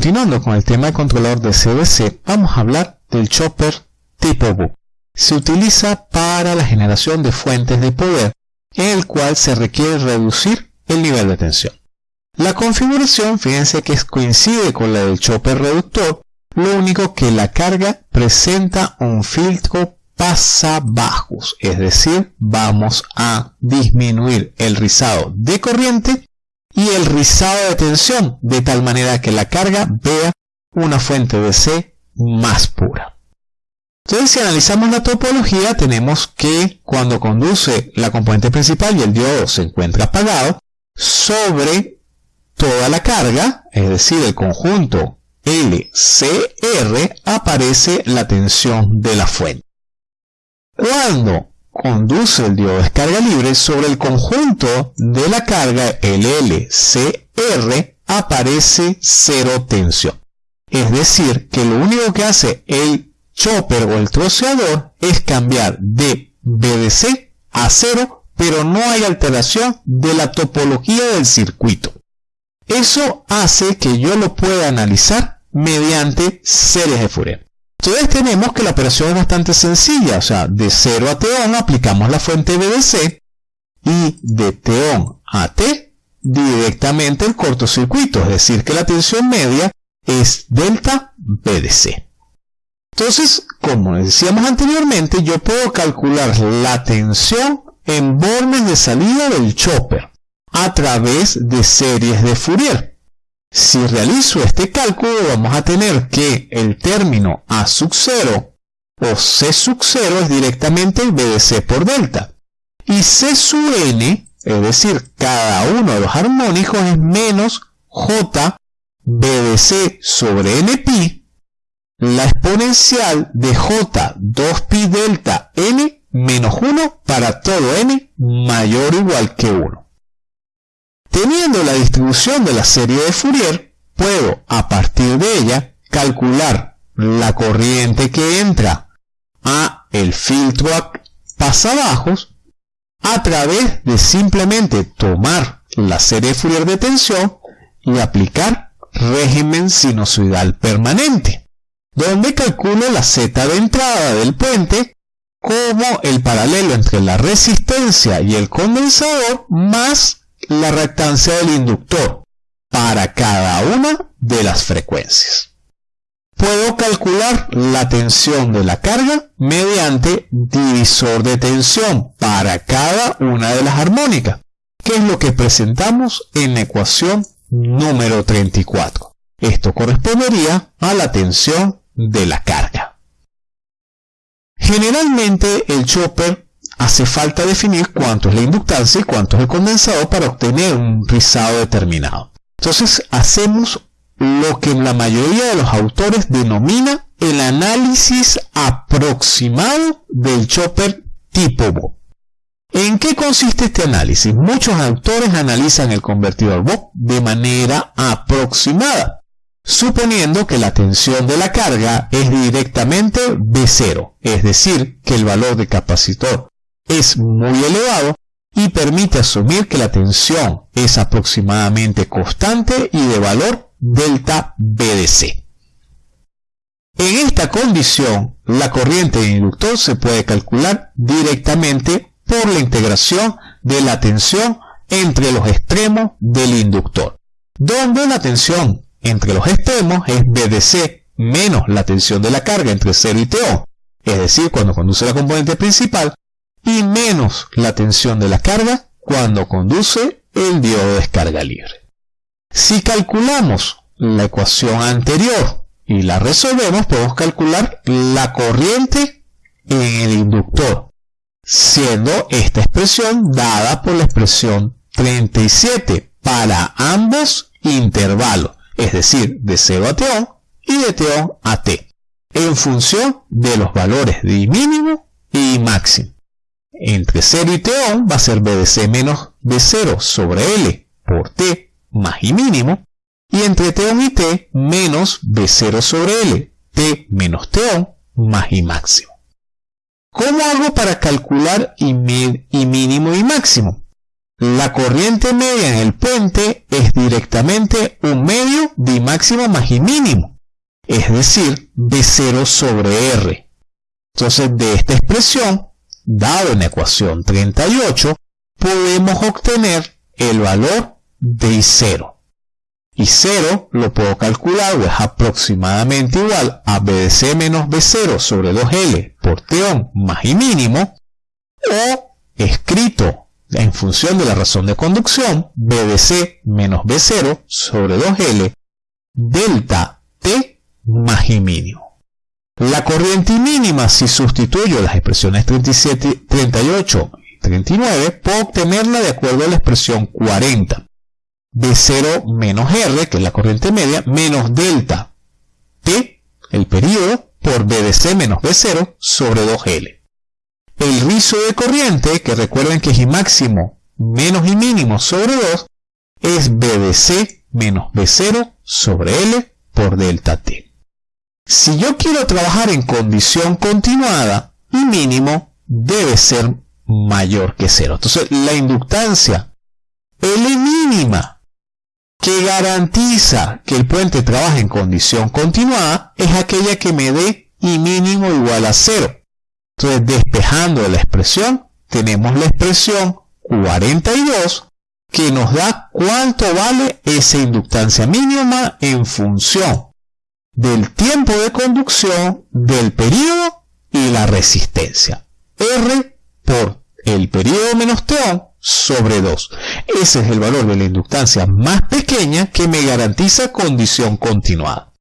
continuando con el tema del controlador de CDC, vamos a hablar del chopper tipo book. Se utiliza para la generación de fuentes de poder en el cual se requiere reducir el nivel de tensión. La configuración, fíjense que coincide con la del chopper reductor, lo único que la carga presenta un filtro pasabajos, es decir, vamos a disminuir el rizado de corriente y el rizado de tensión, de tal manera que la carga vea una fuente DC más pura. Entonces, si analizamos la topología, tenemos que cuando conduce la componente principal y el diodo se encuentra apagado, sobre toda la carga, es decir, el conjunto LCR, aparece la tensión de la fuente. Conduce el diodo de descarga libre sobre el conjunto de la carga, el LCR, aparece cero tensión. Es decir, que lo único que hace el chopper o el troceador es cambiar de BDC a cero, pero no hay alteración de la topología del circuito. Eso hace que yo lo pueda analizar mediante series de Fourier. Entonces tenemos que la operación es bastante sencilla, o sea, de 0 a T-on aplicamos la fuente BDC y de T-on a T directamente el cortocircuito, es decir, que la tensión media es delta BDC. Entonces, como decíamos anteriormente, yo puedo calcular la tensión en bornes de salida del chopper a través de series de Fourier. Si realizo este cálculo, vamos a tener que el término A sub 0 o C sub 0 es directamente el BDC por delta. Y C sub n, es decir, cada uno de los armónicos es menos J BDC sobre NP, la exponencial de J 2pi delta n menos 1 para todo n mayor o igual que 1. Teniendo la distribución de la serie de Fourier, puedo a partir de ella calcular la corriente que entra a el filtro pasabajos a través de simplemente tomar la serie de Fourier de tensión y aplicar régimen sinusoidal permanente, donde calculo la z de entrada del puente como el paralelo entre la resistencia y el condensador más la reactancia del inductor para cada una de las frecuencias. Puedo calcular la tensión de la carga mediante divisor de tensión para cada una de las armónicas, que es lo que presentamos en la ecuación número 34. Esto correspondería a la tensión de la carga. Generalmente el chopper hace falta definir cuánto es la inductancia y cuánto es el condensador para obtener un rizado determinado. Entonces hacemos lo que la mayoría de los autores denomina el análisis aproximado del chopper tipo Bob. ¿En qué consiste este análisis? Muchos autores analizan el convertidor Bob de manera aproximada, suponiendo que la tensión de la carga es directamente B0, es decir, que el valor de capacitor es muy elevado y permite asumir que la tensión es aproximadamente constante y de valor delta BDC. En esta condición, la corriente de inductor se puede calcular directamente por la integración de la tensión entre los extremos del inductor, donde la tensión entre los extremos es BDC menos la tensión de la carga entre 0 y TO, es decir, cuando conduce la componente principal, y menos la tensión de la carga cuando conduce el diodo de descarga libre. Si calculamos la ecuación anterior y la resolvemos, podemos calcular la corriente en el inductor, siendo esta expresión dada por la expresión 37 para ambos intervalos, es decir, de 0 a T y de T a T, en función de los valores de mínimo y máximo entre 0 y T-on va a ser BDC menos B0 sobre L por T más y mínimo, y entre T-on y T menos B0 sobre L, T menos T-on más y máximo. ¿Cómo hago para calcular y, y mínimo y máximo? la corriente media en el puente es directamente un medio de máximo más y mínimo, es decir, B0 sobre R. Entonces, de esta expresión, dado en la ecuación 38, podemos obtener el valor de I0. I0 lo puedo calcular o es aproximadamente igual a B de C menos B0 sobre 2L por Teón más I mínimo, o escrito en función de la razón de conducción, B de C menos B0 sobre 2L delta T más I mínimo. La corriente mínima, si sustituyo las expresiones 37, 38 y 39, puedo obtenerla de acuerdo a la expresión 40. B0 menos R, que es la corriente media, menos delta T, el periodo, por B de C menos B0 sobre 2L. El rizo de corriente, que recuerden que es I máximo menos I mínimo sobre 2, es B de C menos B0 sobre L por delta T. Si yo quiero trabajar en condición continuada, I mínimo debe ser mayor que 0. Entonces, la inductancia L mínima que garantiza que el puente trabaje en condición continuada es aquella que me dé I mínimo igual a 0. Entonces, despejando la expresión, tenemos la expresión 42 que nos da cuánto vale esa inductancia mínima en función del tiempo de conducción, del periodo y la resistencia. R por el periodo menos T sobre 2. Ese es el valor de la inductancia más pequeña que me garantiza condición continuada.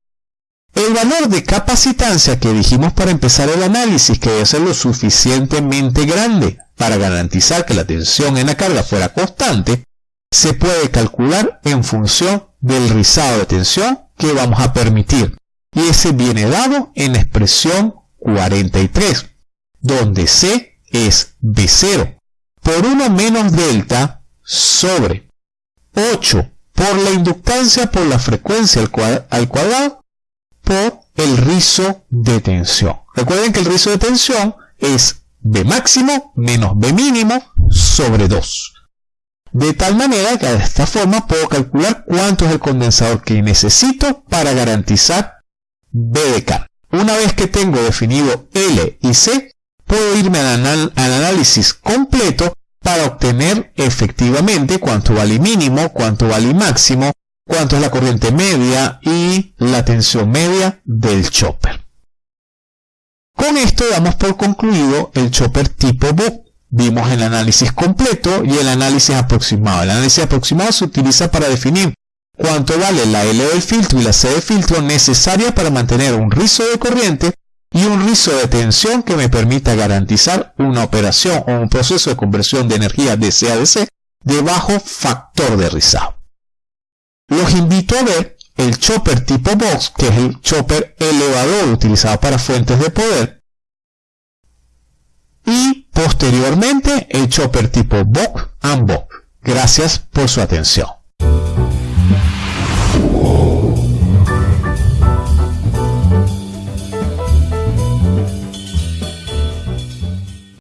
El valor de capacitancia que dijimos para empezar el análisis que debe ser lo suficientemente grande para garantizar que la tensión en la carga fuera constante, se puede calcular en función del rizado de tensión que vamos a permitir. Y ese viene dado en la expresión 43, donde C es B0 por 1 menos delta sobre 8 por la inductancia por la frecuencia al cuadrado por el rizo de tensión. Recuerden que el rizo de tensión es B máximo menos B mínimo sobre 2. De tal manera que de esta forma puedo calcular cuánto es el condensador que necesito para garantizar B de K. Una vez que tengo definido L y C, puedo irme al, análisis completo para obtener efectivamente cuánto vale mínimo, cuánto vale máximo, cuánto es la corriente media y la tensión media del chopper. Con esto damos por concluido el chopper tipo BOP. Vimos el análisis completo y el análisis aproximado. El análisis aproximado se utiliza para definir cuánto vale la L del filtro y la C del filtro necesaria para mantener un rizo de corriente y un rizo de tensión que me permita garantizar una operación o un proceso de conversión de energía de C a DC de bajo factor de rizado los invito a ver el chopper tipo box, que es el chopper elevador utilizado para fuentes de poder, y posteriormente el chopper tipo box and box. Gracias por su atención.